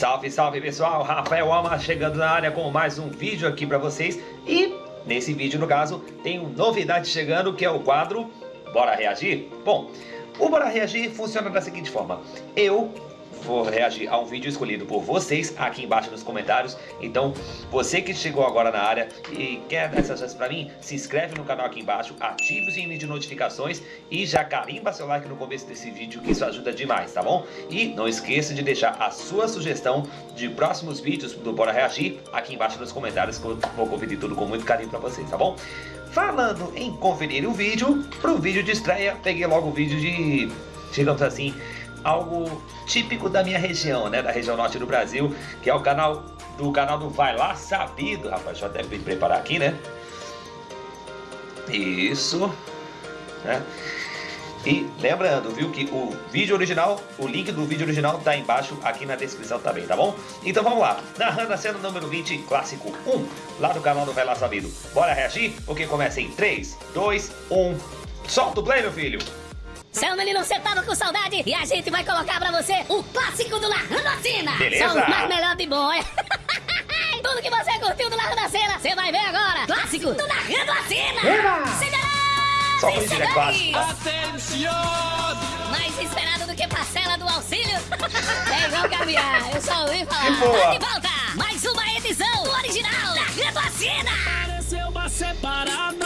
Salve, salve pessoal, Rafael Alma chegando na área com mais um vídeo aqui pra vocês. E nesse vídeo, no caso, tem novidade chegando que é o quadro Bora Reagir? Bom, o Bora Reagir funciona da seguinte forma. Eu vou reagir a um vídeo escolhido por vocês aqui embaixo nos comentários. Então, você que chegou agora na área e quer dar essa chance pra mim, se inscreve no canal aqui embaixo, ative o sininho de notificações e já carimba seu like no começo desse vídeo, que isso ajuda demais, tá bom? E não esqueça de deixar a sua sugestão de próximos vídeos do Bora Reagir aqui embaixo nos comentários, que eu vou conferir tudo com muito carinho pra vocês, tá bom? Falando em conferir o vídeo, pro vídeo de estreia, peguei logo o vídeo de, digamos assim, algo típico da minha região, né? Da região norte do Brasil, que é o canal do canal do Vai Lá Sabido, rapaz. Deixa eu até me preparar aqui, né? Isso. Né? E lembrando, viu, que o vídeo original, o link do vídeo original tá embaixo aqui na descrição também, tá bom? Então vamos lá, narrando a cena número 20, clássico 1, lá do canal do Vai Lá Sabido. Bora reagir? Porque começa em 3, 2, 1, solta o play, meu filho! Seu menino, você tava com saudade e a gente vai colocar pra você o clássico do Larrando. Beleza. Só o mais melhor de bom, é? Tudo que você curtiu do Larrando a Cena, você vai ver agora. Clássico do Larrando a Cena. Eba. Só Vem por isso é clássico. aí. Mais esperado do que parcela do auxílio. é igual caviar, eu só ouvi falar. Que boa. Tá de volta, mais uma edição do original Larrando. Pareceu uma separada,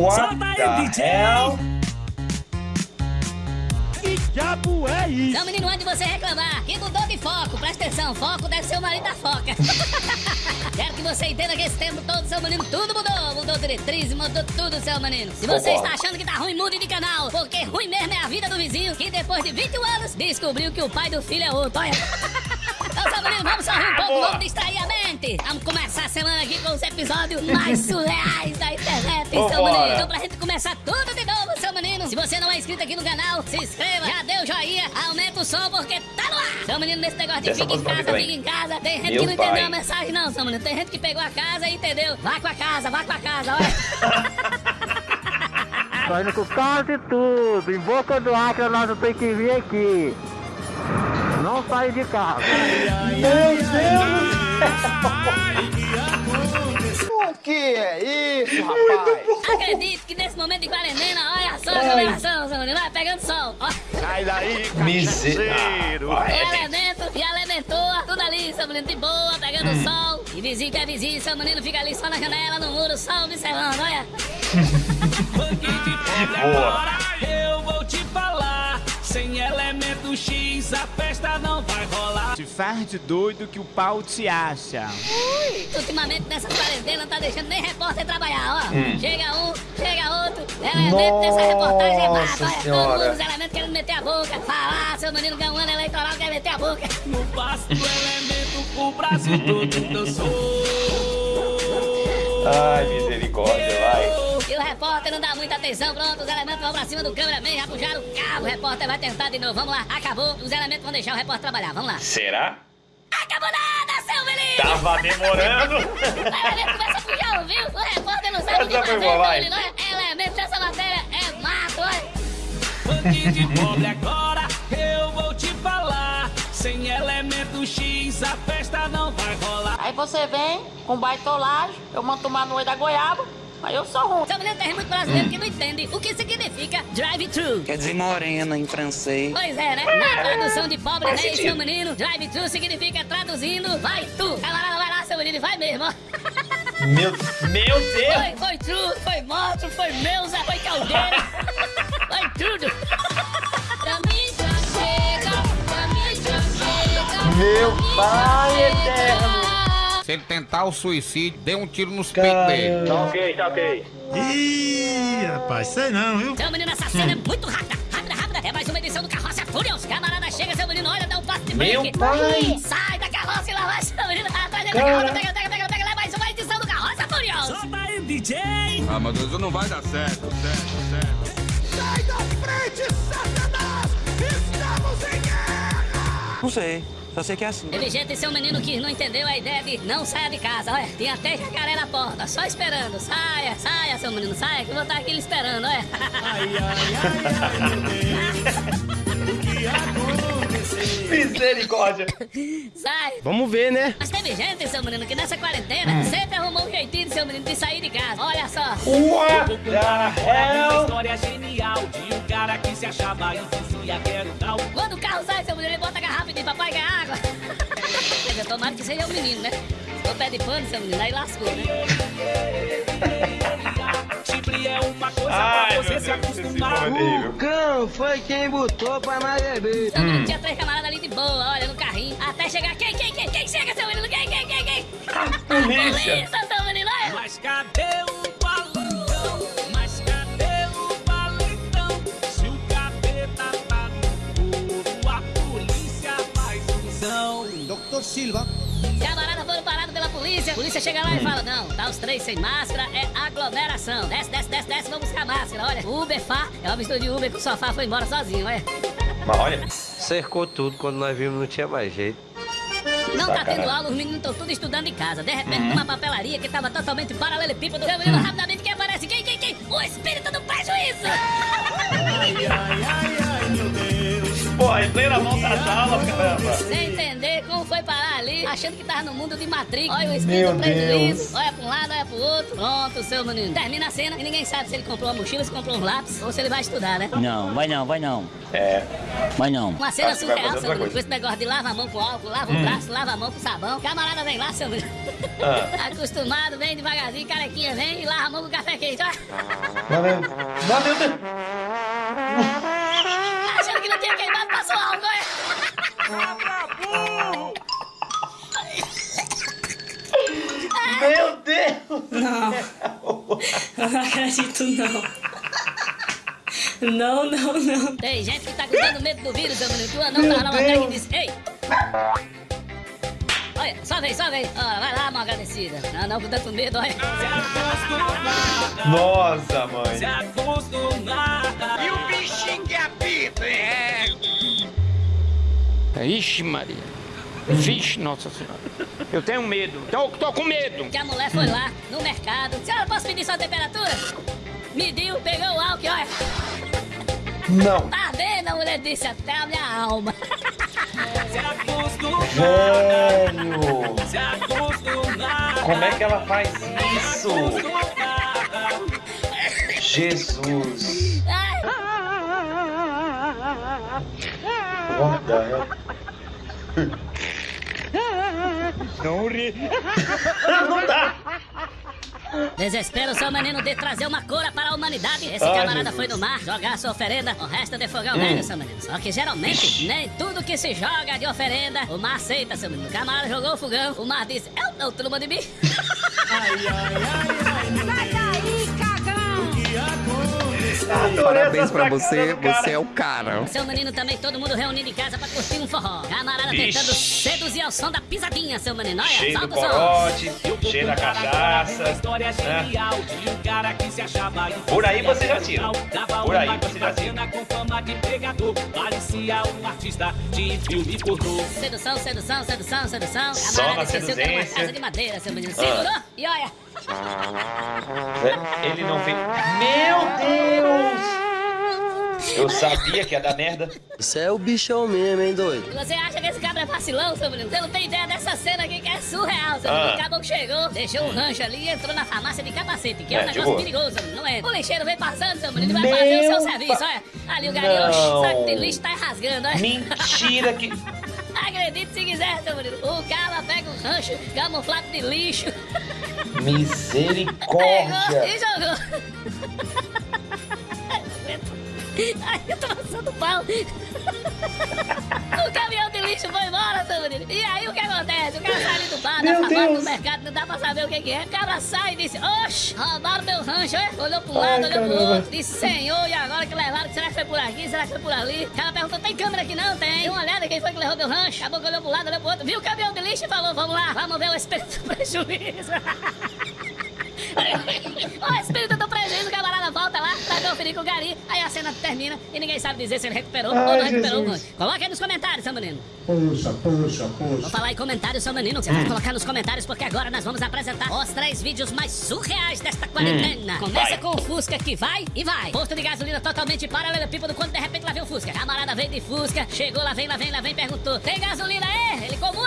What Solta aí, DJ. hell? Que diabo é isso? Não, menino, antes de você reclamar, que mudou de foco. Presta atenção, foco deve ser o marido da foca. Quero que você entenda que esse tempo todo, seu menino, tudo mudou. Mudou diretriz, mudou tudo, seu menino. Se você Concordo. está achando que tá ruim, mude de canal. Porque ruim mesmo é a vida do vizinho, que depois de 21 anos, descobriu que o pai do filho é outro. Olha. Então, seu menino, vamos sorrir um pouco, Boa. vamos distrair a mente. Vamos começar a semana aqui com os episódios mais surreais da internet, seu Vambora. menino. Então, pra gente começar tudo de novo, seu menino. Se você não é inscrito aqui no canal, se inscreva, já deu joinha, aumenta o som porque tá no ar. Seu menino, nesse negócio de Essa fica em casa, fica em casa. Tem gente Meu que não pai. entendeu a mensagem, não, seu menino. Tem gente que pegou a casa e entendeu. Vai com a casa, vai com a casa, olha. Tô indo com quase tudo. Em boca do Acre nós tem que vir aqui. Não sai de casa. O que é isso, rapaz? Acredito que nesse momento de quarentena, olha só a aglomeração, seu menino. Vai pegando sol. Sai daí, Miserável. o elemento e elementou, tudo ali, seu menino, de boa, pegando Hum. sol. E vizinho que é vizinho, seu menino fica ali só na janela, no muro, só observando, olha. Boa. Sem elemento X, a festa não vai rolar. Se faz de doido que o pau te acha. Ultimamente nessa quarentena não tá deixando nem repórter trabalhar, ó. Hum. Chega um, chega outro, elemento dessa reportagem é mata, Nossa olha, todo Senhora. mundo, os elementos querendo meter a boca, falar, seu menino ganhou um ano eleitoral, quer meter a boca. No passo do elemento, o Brasil todo dançou. Ai, misericórdia, repórter não dá muita atenção, pronto, os elementos vão pra cima do cameraman, já puxaram o cabo, o repórter vai tentar de novo, vamos lá, acabou, os elementos vão deixar o repórter trabalhar, vamos lá. Será? Acabou nada, seu menino! Tava demorando. O elemento começa a puxar o viu, o repórter não sabe o que fazer, boa, seu vai. menino, olha, elemento dessa matéria é mato, olha. Funk de pobre agora, eu vou te falar. Sem elemento X, a festa não vai rolar. Aí você vem com baitolagem, eu mando tomar no da goiaba, aí eu sou ruim. Seu menino tem muito brasileiro que não entende o que significa drive-thru. Quer dizer morena em francês. Pois é, né? Na tradução de pobre, Faz né, sentido. seu menino, drive-thru significa traduzindo, vai tu. Camarada, vai lá, seu menino, vai mesmo. Meu, meu Deus. Foi, foi true, foi monstro, foi meusa, foi caldeira. foi tudo. Pra mim já chega, pra mim já chega. Meu pai eterno. Se ele tentar o suicídio, dê um tiro nos peitos dele. ok, tá ok. Ih, rapaz, sei não, viu? Seu menino, essa cena é muito rápida, rápida, rápida. É mais uma edição do Carroça Furious. Camarada chega, seu menino, olha, dá um passo de Meu break. pai. Sai da carroça e lá vai, seu menino. pega, pega, pega, pega, pega, pega, mais uma edição do Carroça Furiosa. Solta aí, DJ! Ah, meu Deus, não vai dar certo, certo, certo. Sai da frente, Satanás! Estamos em guerra! Não sei. Só sei que é assim. Teve gente, seu menino, que não entendeu a ideia de não saia de casa. Olha, tem até jacaré na porta, só esperando. Saia, saia, seu menino, saia, que eu vou estar aqui lhe esperando, olha. Ai, ai, ai, ai, meu Deus! O que aconteceu? Misericórdia. Sai. Vamos ver, né? Mas teve gente, seu menino, que nessa quarentena sempre arrumou um jeitinho, seu menino, de sair de casa. Olha só. What the Uma hell? história genial de um cara que se achava e dizia que era o tal. Quando o carro sai, seu menino, ele bota a garrafa de papai ganhar água. Quer dizer, tomara que seja o menino, né? Se for pé de pano, seu menino, aí lascou, né? É uma coisa Ai, pra você Deus, se acostumar. horrível. Cão foi quem botou pra nós beber. Seu menino tinha três camaradas ali de boa, olha, no carrinho. Até chegar, quem, quem, quem, quem chega, seu menino? Quem, quem, quem, quem? polícia. Polícia, seu menino. Mas cadê o balão? Mas cadê o balão? Se o capeta tá no couro, a polícia faz função. Doutor Silva. Pela polícia. A polícia chega lá e fala: Não, tá os três sem máscara, é aglomeração. Desce, desce, desce, desce, vamos buscar máscara. Olha, Uber, Fá. É uma mistura de Uber que o sofá foi embora sozinho, olha. Mas olha, Cercou tudo, quando nós vimos não tinha mais jeito. Não tá tendo aula, os meninos estão tudo estudando em casa. De repente, numa papelaria que tava totalmente paralelepípedo, o menino rapidamente quem aparece? Quem, quem, quem? O espírito do prejuízo! Ai, ai, ai, ai, meu Deus. pô, em plena mão das aulas, caramba. Sem entender ali, achando que tava no mundo de Matrix. Olha o espírito Meu do prejuízo. Deus. Olha pra um lado, olha pro outro. Pronto, seu menino. Termina a cena e ninguém sabe se ele comprou uma mochila, se comprou um lápis ou se ele vai estudar, né? Não, vai não, vai não. É, Vai não. Uma cena Acho surreal, seu menino. coisa. Com esse negócio de lava a mão com álcool, lava o braço, lava a mão com sabão. Camarada vem lá, seu menino. Ah. Acostumado, vem devagarzinho, carequinha vem e lava a mão com café quente. Meu Deus. Achando que não tinha queimado, passou álcool, Meu Deus. Não. Eu não acredito, não. Não, não, não. Tem gente que tá com tanto medo do vírus, seu menino. Tu não tá lá uma e diz, ei. Olha, só vem, só vem. Ó, vai lá, mal agradecida. Não, não, com tanto medo, olha. Nossa, mãe. Se acostumar. E o bichinho que apita, hein? Ixi, Maria. Vixe, nossa senhora. Eu tenho medo. Tô, tô com medo. Que a mulher foi lá no mercado. Senhora, posso medir sua temperatura? Mediu, pegou o álcool, olha. Não. Tá vendo? A mulher disse até a minha alma. Se acostumar. Velho. Se acostumar. Como é que ela faz isso? Jesus. The hell? Não ri. Não dá. Desespero seu menino de trazer uma cura para a humanidade. Esse Ai, camarada foi no mar jogar sua oferenda, o resto de fogar o velho, seu menino. Só que geralmente, Ixi. nem tudo que se joga de oferenda, o mar aceita, seu menino. O camarada jogou o fogão, o mar disse, eu não turma de mim. Ai, ai, ai, Parabéns pra você, você é o cara. Seu menino também, todo mundo reunido em casa pra curtir um forró. Camarada Ixi. tentando seduzir ao som da pisadinha, seu menino. Olha, Cheio do corote, cheio da cachaça. história né? genial de um cara que se achava Por aí você já tira. Dava Por aí você já tira. bacana com fama de pregador. Parecia um artista de filme pornô. Sedução, sedução, sedução, sedução. Só Camarada esqueceu que era uma. Ah. casa de madeira, seu menino. Segurou e olha. Ele não fez. Meu Deus! Eu sabia que ia dar merda. Você é o bichão mesmo, hein, doido? Você acha que esse cabra é vacilão, seu menino? Você não tem ideia dessa cena aqui que é surreal, seu menino. Ah. O caboclo chegou, deixou o rancho ali e entrou na farmácia de capacete, que é, É, um negócio perigoso, seu menino, não é? O lixeiro vem passando, seu menino, e vai Meu fazer o seu pa- serviço, olha. Ali o garoto, Não. o saco de lixo tá rasgando, olha. Mentira que. Acredite se quiser, seu menino. O cara pega o rancho camuflado de lixo, Misericórdia! Ai, eu tô passando pau. O caminhão de lixo foi embora, seu menino. E aí o que acontece? O cara sai ali do bar, na farmácia do mercado, não dá pra saber o que, que é. O cara sai e disse, oxe, roubaram meu rancho, é? Olhou pra um Ai, lado, olhou pro caramba. outro, disse, senhor, e agora que levaram, será que foi por aqui, será que foi por ali? O cara perguntou, tem câmera aqui não? Tem. Deu uma olhada, quem foi que levou meu rancho? Acabou que olhou pro lado, olhou pro outro, viu o caminhão de lixo e falou, vamos lá, vamos ver o espírito do prejuízo. o espírito conferir com o gari. Aí a cena termina e ninguém sabe dizer se ele recuperou ou Ai, não recuperou o Jesus. rancho. Coloca aí nos comentários, seu menino. Puxa, puxa, Vou puxa. falar em comentários, seu menino. Você vai colocar nos comentários, porque agora nós vamos apresentar os três vídeos mais surreais desta quarentena. Começa vai. com o Fusca que vai e vai. Posto de gasolina totalmente paralelepípedo quando de repente lá vem o Fusca. Camarada veio de Fusca, chegou, lá vem, lá vem, lá vem, perguntou: Tem gasolina aí? Ele comum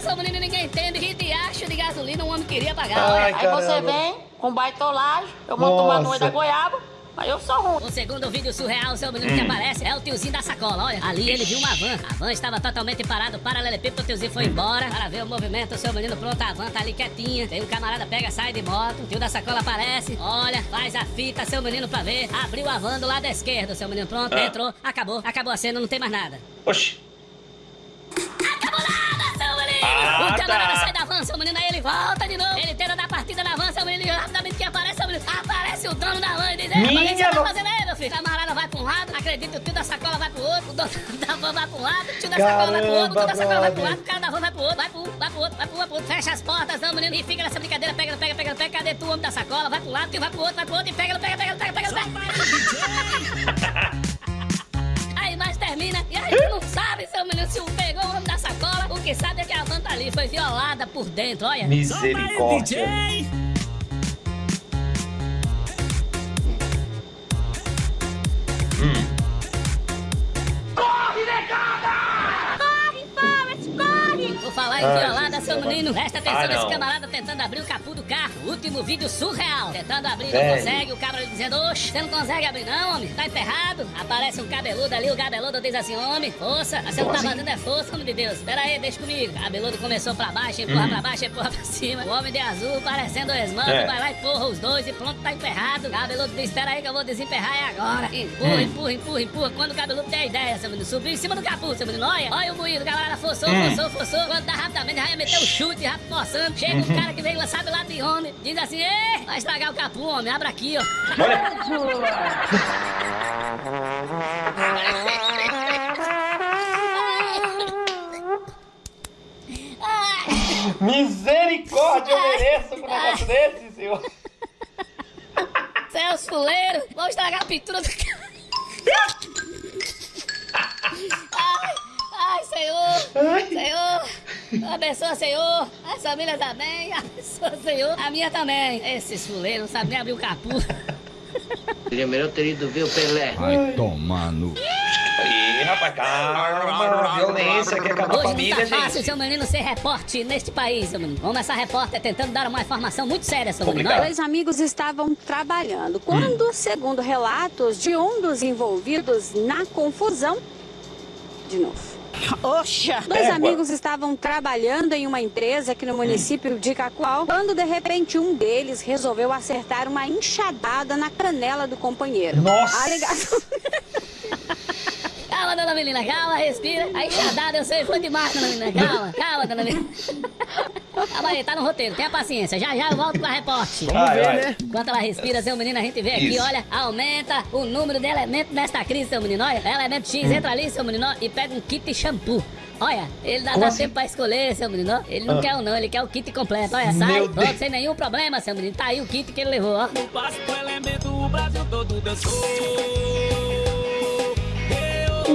segura o Fusca, seu menino, e ninguém entende que diacho de gasolina um homem queria pagar. Ai, olha. Aí você caramba. vem com baitolagem, eu mando tomar no olho da goiaba, mas eu sou ruim. O segundo vídeo surreal, seu menino que aparece, é o tiozinho da sacola. Olha, ali ele viu uma van. A van estava totalmente parada, paralelepípedo, o tiozinho foi embora para ver o movimento. O seu menino pronto, a van tá ali quietinha. Aí o camarada pega, sai de moto. O tio da sacola aparece, olha, faz a fita, seu menino pra ver. Abriu a van do lado esquerdo, seu menino pronto, Ah. entrou, acabou, acabou a cena, não tem mais nada. Oxi. Menino! Ah, o camarada tá. sai da van, seu menino, aí ele volta de novo. Ele tenta dar partida na van, seu menino, e rapidamente que aparece, seu menino, aparece o dono da van e diz: mas o que Minha você tá fazendo aí, meu filho? O camarada vai pra um lado, acredita, o tio da sacola vai pro outro, o dono da van vai um lado, o tio da sacola vai pro outro, o tio da sacola vai pro lado, o cara da van vai pro outro, vai pro um, vai pro outro, vai pro outro, vai pro outro. Fecha as portas, não, menino, e fica nessa brincadeira, pega, pega, pega, pega, cadê tu, homem da sacola? Vai pro lado, tio vai pro outro, vai pro outro, e pega, pega, pega, pega, pega, pega. Foi violada por dentro, olha. Misericórdia. Violada, seu menino. Presta atenção Ah, nesse camarada tentando abrir o capô do carro. Último vídeo surreal. Tentando abrir, não consegue. O cabra dizendo, oxe, você não consegue abrir não, homem. Tá emperrado. Aparece um cabeludo ali, o cabeludo diz assim, homem, força. Você não tá fazendo é força, homem de Deus. Pera aí, deixa comigo. Cabeludo começou pra baixo, empurra pra baixo, empurra pra cima. O homem de azul, parecendo o esmanto, É. vai lá e empurra os dois e pronto, tá emperrado. Cabeludo diz, espera aí que eu vou desemperrar é agora. Empurra, empurra, empurra, empurra. Quando o cabeludo tem a ideia, seu menino, subiu em cima do capô, seu menino. Olha, olha o moído, o camarada forçou, forçou, forçou. Quando dá rapidamente, já ia meter o chute, já forçando. Chega um cara que veio, sabe lá de onde, diz assim, ei, vai estragar o capô, homem, abra aqui, ó. Misericórdia, eu mereço com um negócio desse, senhor. Celso Fuleiro, vou estragar a pintura do cara. Ai, ai, Senhor, Senhor, abençoa, Senhor, as famílias também, abençoa, Senhor, a minha também. Esses fuleiros não sabem nem abrir o capô. Seria melhor ter ido ver o Pelé. Vai tomar no. Ih, rapaz, calma. Violência que acaba a Hoje não família, tá fácil, gente. seu menino, ser repórter neste país, seu menino. Vamos essa repórter tentando dar uma informação muito séria, seu menino. Dois amigos estavam trabalhando quando, segundo relatos de um dos envolvidos na confusão, de novo. Oxa! Dois Égua. amigos estavam trabalhando em uma empresa aqui no município de Cacoal, quando de repente um deles resolveu acertar uma enxadada na canela do companheiro. Nossa. A alegação... Calma, dona menina, calma, respira. A enxadada eu sei, foi demais, dona menina. Calma, calma, dona menina. Calma aí, tá no roteiro, tenha paciência. Já já eu volto com a repórter. Vai, vai. Enquanto ela respira, seu menino, a gente vê aqui, Isso. olha, aumenta o número de elementos nesta crise, seu menino. Olha, elemento X, entra ali, seu menino, e pega um kit shampoo. Olha, ele dá, Como dá assim? tempo pra escolher, seu menino. Ele não Ah. quer o não, ele quer o kit completo. Olha, sai, volta sem nenhum problema, seu menino. Tá aí o kit que ele levou, ó. No básico elemento, o Brasil todo dançou.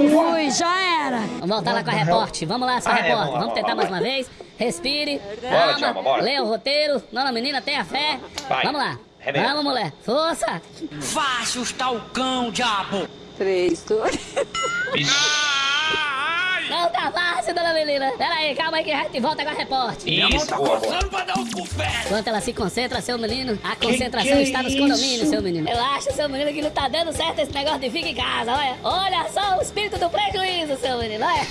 Ui, já era! Vamos voltar lá com a repórter. Vamos lá, sua Ah, é, repórter. vamos lá, Vamos tentar mais uma vez. Respire. Bora, Calma. Bora. Leia o roteiro. Dona menina, tenha fé. Vai. Vamos lá. Remete. Vamos, mulher. Força. Vá assustar o cão, diabo! Três, dois... Não tá fácil, dona menina. Pera aí, calma aí que a gente volta com a repórter. Isso, boa, boa. pra dar um bufete! Enquanto ela se concentra, seu menino, a concentração que é está nos isso? condomínios, seu menino. Eu acho, seu menino, que não tá dando certo esse negócio de fica em casa, olha. Olha só o espírito do prejuízo, seu menino, olha.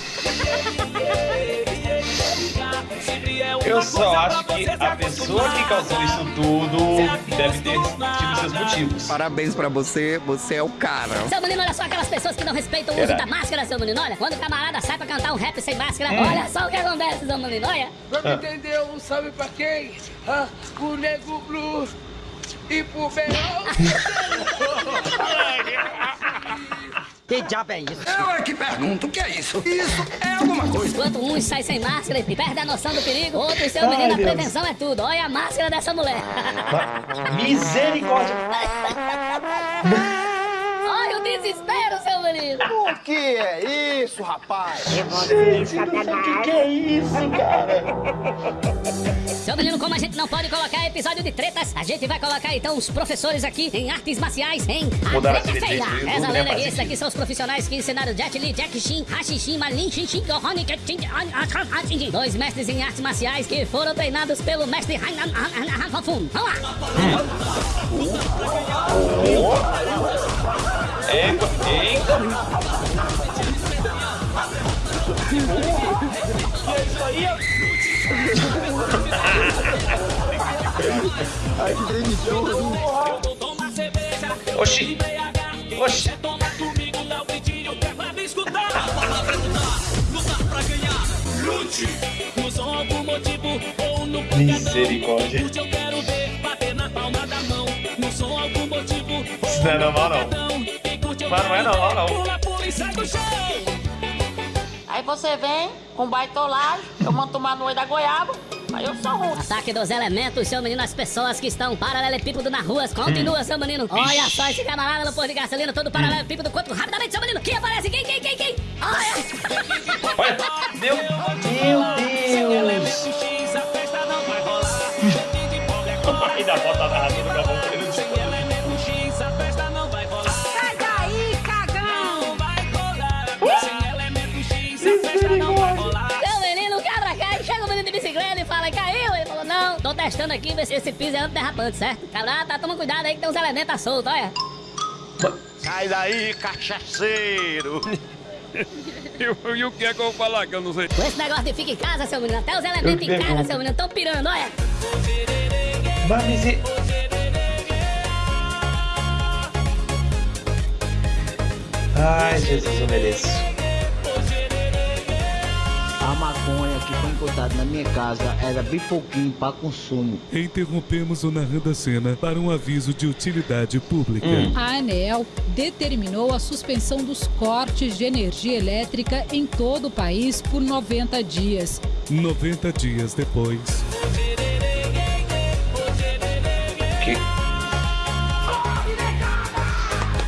É Eu só acho que a pessoa que causou isso tudo Deve ter tido seus motivos. Parabéns pra você, você é o cara. Seu menino, olha só aquelas pessoas que não respeitam o uso da máscara, seu menino. Olha, quando o camarada sai pra cantar um rap sem máscara, Hum. olha só o que acontece, seu menino. Olha. Ah. Entendeu? Um salve pra quem? Ah, o Nego Blue e pro Beirão. Que diabo é isso? Eu é que pergunto, o que é isso? Isso é alguma coisa. Enquanto uns saem sem máscara e perde a noção do perigo, outros, seu Ai, menino, a Deus. prevenção é tudo. Olha a máscara dessa mulher. Misericórdia. Desespero, seu menino. O que é isso, rapaz? Gente, não sei o que, que é isso, cara. Seu menino, como a gente não pode colocar episódio de tretas, a gente vai colocar então os professores aqui em artes marciais em Mudaram A Treta Feia. Essa né, lenda aqui, esses aqui são os profissionais que ensinaram Jet Li, Jack Shin, Malin Shin Shin, Gohoni, Ketchin. Dois mestres em artes marciais que foram treinados pelo mestre Han- Han- Han- Fafun. Vamos lá. Eita, eita. Ai, que. Oxi. Oxi. É ganhar. Lute, não sou algum motivo ou no Misericórdia. Isso não é normal, não. Mas não é não. Pula, pula e sai do chão. Aí você vem com baitolagem, eu mando tomar no olho da goiaba, aí eu sou ruim. Ataque dos elementos, seu menino, as pessoas que estão paralelepípedo nas ruas. Continua, seu menino. Olha só esse camarada no posto de gasolina, todo paralelepípedo. Quanto rapidamente, seu menino. Quem aparece? Quem, quem, quem, quem? Olha! Olha. Meu, meu Deus. X, a festa não vai rolar. E da bota narradora bicicleta e fala, caiu? Ele falou, não, tô testando aqui, ver se esse piso é antiderrapante, certo? Cabrada, tá, toma cuidado aí que tem uns elementos soltos, olha. Sai daí, cachaceiro! E o que é que eu vou falar que eu não sei? Com esse negócio de fica em casa, seu menino, até os elementos em casa, seu menino, tão pirando, olha. Mas misi- Ai, Jesus, eu mereço. Que foi encontrada na minha casa era bem pouquinho para consumo. Interrompemos o Narrando a Cena para um aviso de utilidade pública. A ANEEL determinou a suspensão dos cortes de energia elétrica em todo o país por 90 dias. 90 dias depois. Que?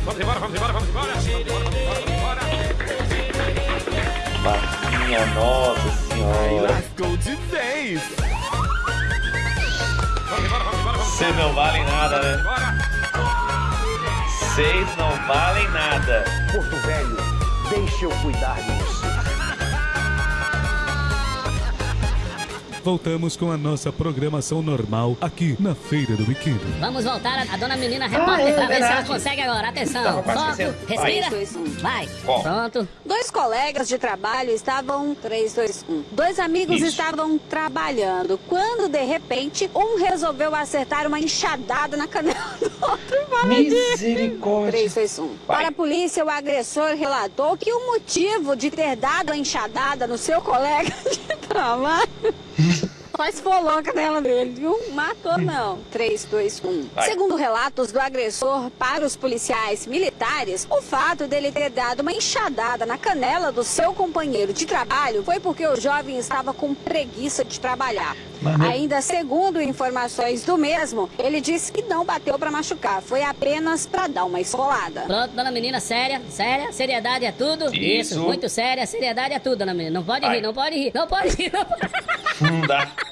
Vamos embora, vamos embora, vamos embora! Vamos embora, vamos embora, vamos embora! Minha nossa. Lascou de vez. Vocês não valem nada, né? Vocês não valem nada. Porto Velho, deixa eu cuidar de Voltamos com a nossa programação normal aqui na Feira do Biquíni. Vamos voltar a, a dona menina repórter é pra ver se ela consegue agora. Atenção, quase foco, respira, Dois, dois, um. vai. Ó. Pronto. Dois colegas de trabalho estavam. 3, 2, 1. Dois amigos Isso. estavam trabalhando. Quando, de repente, um resolveu acertar uma enxadada na canela do outro. Misericórdia. 3, 2, 1. Vai. Para a polícia, o agressor relatou que o motivo de ter dado a enxadada no seu colega de trabalho. Só esfolou a canela dele, viu? Matou não. 3, 2, 1. Vai. Segundo relatos do agressor para os policiais militares, o fato dele ter dado uma enxadada na canela do seu companheiro de trabalho foi porque o jovem estava com preguiça de trabalhar. Meu- Ainda segundo informações do mesmo, ele disse que não bateu para machucar, foi apenas para dar uma esfolada. Pronto, dona menina, séria, séria, seriedade é tudo. Isso. muito séria, seriedade é tudo, dona menina. Não pode Vai. rir, não pode rir, não pode rir, não pode Não dá.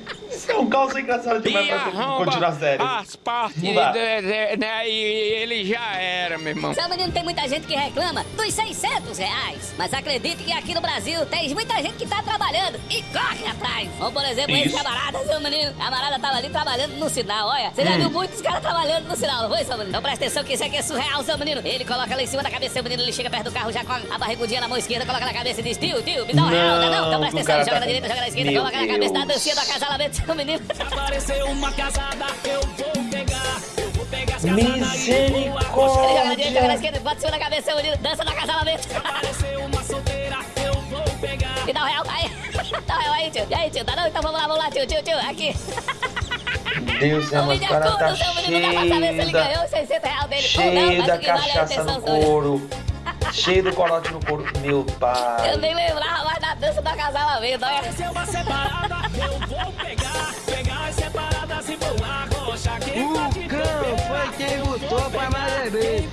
um caos engraçado demais pra arromba continuar sério. as partes, né, e ele já era, meu irmão. Seu menino, tem muita gente que reclama dos 600 reais. Mas acredite que aqui no Brasil tem muita gente que tá trabalhando e corre atrás. Como, por exemplo, esse Isso. camarada, seu menino. Camarada tava ali trabalhando no sinal, olha. Você já Hum. viu muitos caras trabalhando no sinal, não foi, seu menino? Então presta atenção que isso aqui é surreal, seu menino. Ele coloca lá em cima da cabeça, seu menino, ele chega perto do carro, já com a barrigudinha na mão esquerda, coloca na cabeça e diz, tio, tio, me dá um real, não, não. Então presta atenção, joga tá- na direita, joga na esquerda, Meu coloca na cabeça, dá a Deus. dancinha do acasalamento, seu menino. Viu? Se aparecer uma casada, eu vou pegar. Eu vou pegar as casadas e vou arrochar. Ele joga na direita, joga na esquerda, bate da cabeça, dança no acasalamento. Se aparecer uma solteira, eu vou pegar. Me dá um real, aí. Dá um real aí, tio. E aí, tio, tá não? Então vamos lá, vamos lá, tio, tio, tio, aqui. Deus céu, O mas o vídeo é cara curto, tá seu menino, não dá pra saber se ele cheio da, ganhou os 600 reais dele não, cheio mas da o é cachaça no couro. Cheio do corote no couro. Meu pai. Eu nem lembrava mais da dança do acasalamento, olha. Aparecer uma separada, eu vou pegar. E vou arrochar. Quem botou pra mais beber.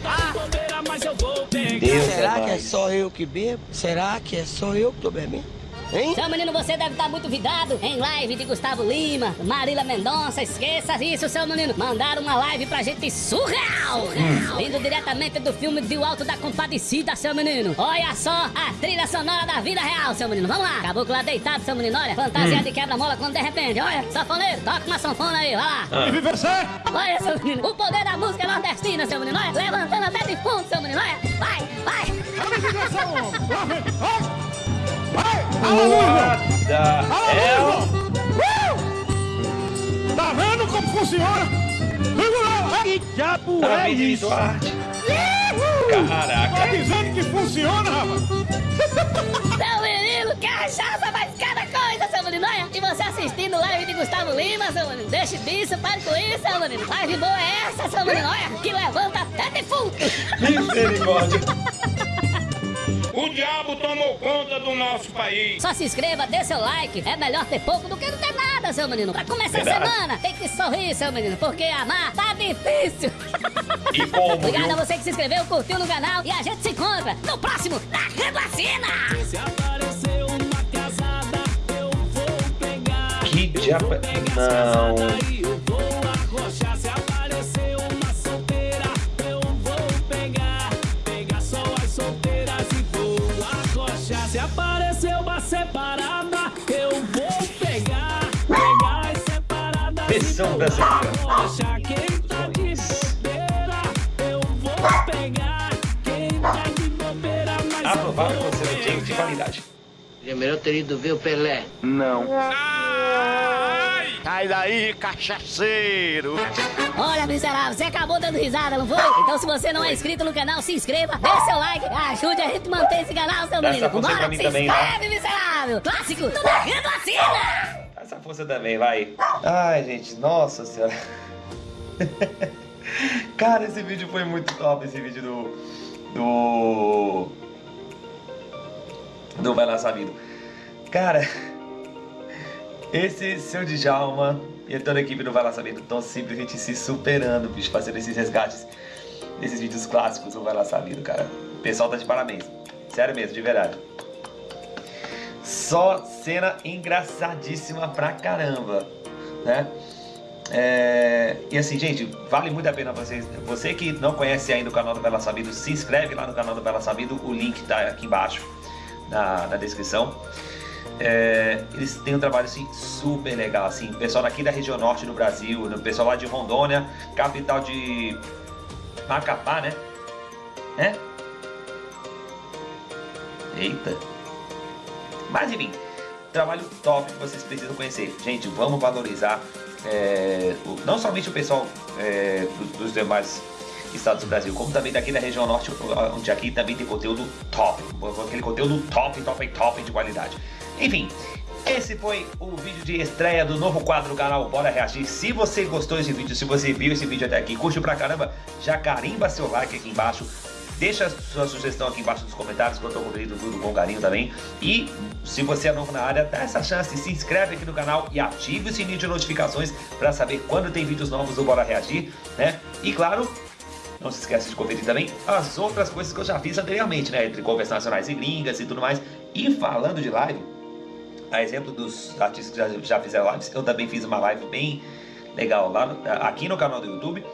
Deus Será é que é só eu que bebo? Será que é só eu que tô bebendo? Hein? Seu menino, você deve estar muito vidrado em live de Gustavo Lima, Marília Mendonça, esqueça isso, seu menino. Mandaram uma live pra gente surreal, vindo diretamente do filme de O Alto da Compadecida, seu menino. Olha só a trilha sonora da vida real, seu menino. Vamos lá, caboclo lá deitado, seu menino. Olha, fantasia de quebra-mola quando de repente, olha, sanfoneiro, toca uma sanfona aí, vai lá. Olha, seu menino, o poder da música nordestina, seu menino. Olha, levantando até de fundo, seu menino. Olha, vai, vai. What the hell? Tá vendo como funciona? Que diabo Tá é isso? arte. Tá Caraca. dizendo que funciona, rapaz? Seu menino, que cachaça faz cada coisa, seu menino. Olha, e você assistindo live de Gustavo Lima, seu menino. Deixe disso, pare com isso, seu menino. Live boa é essa, seu menino. Olha, que levanta até defunto. Misericórdia. O diabo tomou conta do nosso país. Só se inscreva, dê seu like. É melhor ter pouco do que não ter nada, seu menino. Pra começar Verdade. a semana, tem que sorrir, seu menino. Porque amar tá difícil. E como, Obrigado viu? a você que se inscreveu, curtiu no canal. E a gente se encontra no próximo Na Redacina. Se aparecer uma casada, eu vou pegar. Que diabo... é- Não. Vou brasileira. arrochar. Quem tá de bobeira, eu vou pegar. Quem tá de bobeira, mas eu Aprovado vou um jeito de qualidade. Primeiro eu teria ido ver o Pelé. Não. Sai daí, cachaceiro. Olha, miserável, você acabou dando risada, não foi? Então, se você não é inscrito no canal, se inscreva, dê seu like, ajude a gente a manter esse canal, seu menino. mim se também, tá? inscreve, miserável. Clássico, do Narrando Assina. Essa força também, vai. Ai, gente, nossa senhora. Cara, esse vídeo foi muito top, esse vídeo do... Do... Do Vai Lá Sabido. Cara, esse seu Djalma e toda a equipe do Vai Lá Sabido estão simplesmente se superando, bicho, fazendo esses resgates desses vídeos clássicos do Vai Lá Sabido, cara. O pessoal tá de parabéns. Sério mesmo, de verdade. Só cena engraçadíssima pra caramba, né? É, E assim, gente, vale muito a pena vocês. Você que não conhece ainda o canal do Bela Sabido, se inscreve lá no canal do Bela Sabido. O link tá aqui embaixo na, na descrição. É, eles têm um trabalho assim super legal, assim, pessoal daqui da região norte do Brasil, pessoal lá de Rondônia, capital de Macapá, né? É? Eita. Mas enfim, trabalho top que vocês precisam conhecer. Gente, vamos valorizar é, o- não somente o pessoal é, do- dos demais estados do Brasil, como também daqui da região norte, onde aqui também tem conteúdo top. Aquele conteúdo top, top, top de qualidade. Enfim, esse foi o vídeo de estreia do novo quadro do canal Bora Reagir. Se você gostou desse vídeo, se você viu esse vídeo até aqui, curte pra caramba, já carimba seu like aqui embaixo. Deixa sua sugestão aqui embaixo nos comentários, tô cobrindo tudo com carinho também. E se você é novo na área, dá essa chance, se inscreve aqui no canal e ative o sininho de notificações para saber quando tem vídeos novos do Bora Reagir, né? E claro, não se esqueça de conferir também as outras coisas que eu já fiz anteriormente, né? Entre conversas nacionais e gringas e tudo mais. E falando de live, a exemplo dos artistas que já, já fizeram lives, eu também fiz uma live bem legal lá no- aqui no canal do YouTube,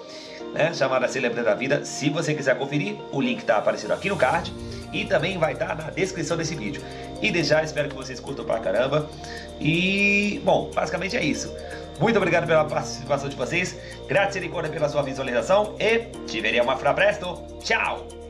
né? Chamada Celebrando a Vida. Se você quiser conferir, o link tá aparecendo aqui no card e também vai estar na descrição desse vídeo. E já espero que vocês curtam pra caramba. E, bom, basicamente é isso. Muito obrigado pela participação de vocês. Grazie ancora pela sua visualização e ci vediamo a fra presto. Ciao!